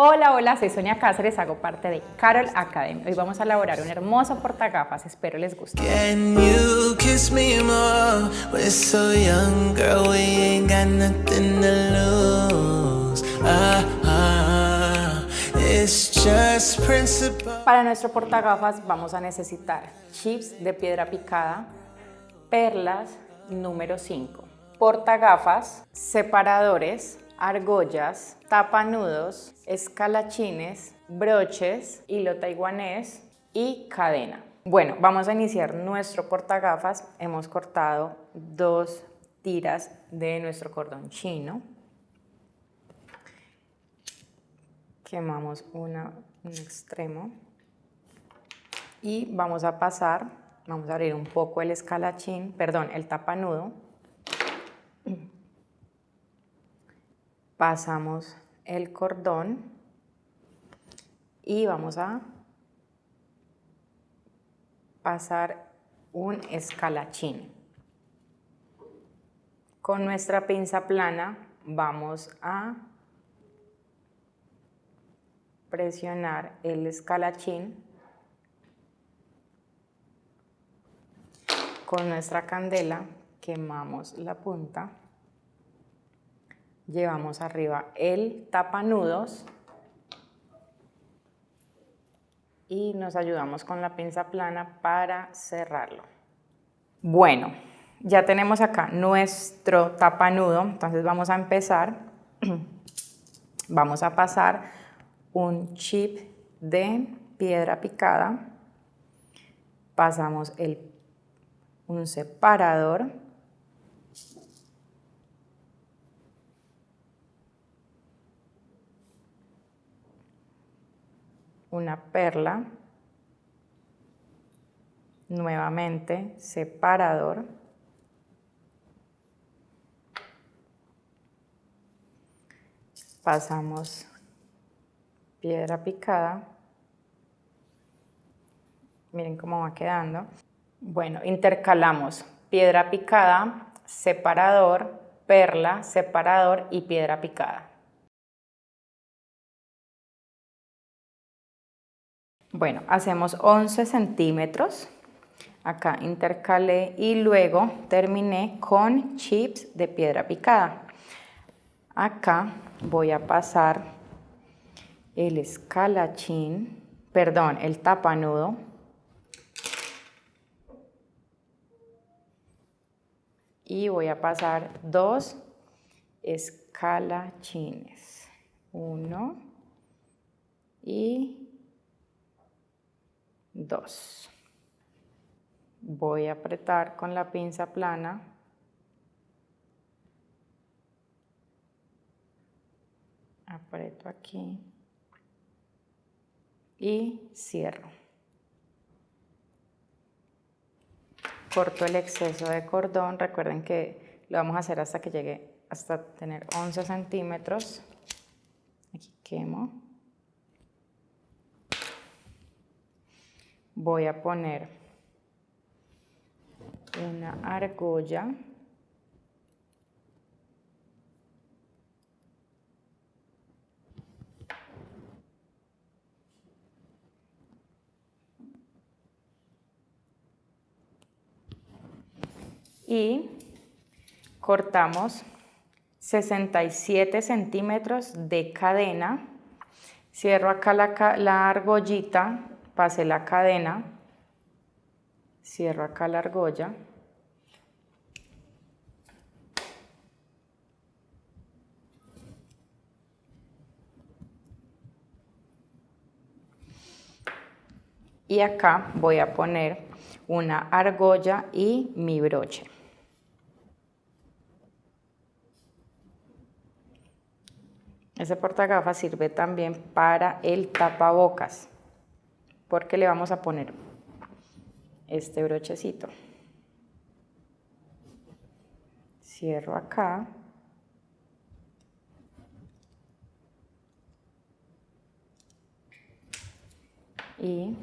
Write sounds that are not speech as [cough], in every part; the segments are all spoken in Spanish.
Hola, hola, soy Sonia Cáceres, hago parte de Carol Academy. Hoy vamos a elaborar un hermoso portagafas, espero les guste. Ah, ah. Para nuestro portagafas vamos a necesitar chips de piedra picada, perlas número 5, portagafas, separadores, argollas, tapanudos, escalachines, broches, hilo taiwanés y cadena. Bueno, vamos a iniciar nuestro portagafas. Hemos cortado dos tiras de nuestro cordón chino. Quemamos una, un extremo y vamos a pasar, vamos a abrir un poco el escalachín, perdón, el tapanudo pasamos el cordón y vamos a pasar un escalachín. Con nuestra pinza plana vamos a presionar el escalachín con nuestra candela quemamos la punta llevamos arriba el tapanudos y nos ayudamos con la pinza plana para cerrarlo. Bueno, ya tenemos acá nuestro tapanudo, entonces vamos a empezar, [clears throat] vamos a pasar un chip de piedra picada, pasamos el, un separador, una perla, nuevamente separador, pasamos piedra picada, miren cómo va quedando. Bueno, intercalamos piedra picada, separador, perla, separador y piedra picada. Bueno, hacemos 11 centímetros. Acá intercalé y luego terminé con chips de piedra picada. Acá voy a pasar el escalachín, perdón, el tapanudo. Y voy a pasar dos escalachines. Uno y 2. Voy a apretar con la pinza plana. Aprieto aquí y cierro. Corto el exceso de cordón. Recuerden que lo vamos a hacer hasta que llegue hasta tener 11 centímetros. Aquí quemo. Voy a poner una argolla. Y cortamos 67 centímetros de cadena. Cierro acá la, la argollita pase la cadena, cierro acá la argolla, y acá voy a poner una argolla y mi broche. Ese portagafas sirve también para el tapabocas porque le vamos a poner este brochecito. Cierro acá. Y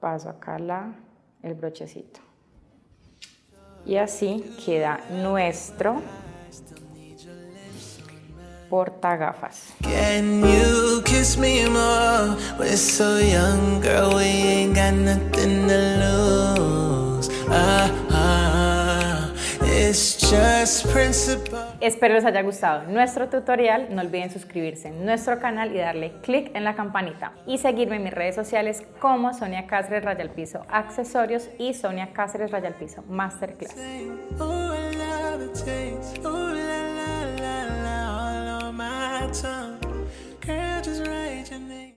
paso acá la, el brochecito. Y así queda nuestro portagafas. Can We're so young, girl, we ain't got nothing to lose. Ah, ah, it's just principle. Espero les haya gustado nuestro tutorial. No olviden suscribirse en nuestro canal y darle click en la campanita. Y seguirme en mis redes sociales como Sonia Cáceres Raya al Piso Accesorios y Sonia Cáceres Raya al Piso Masterclass.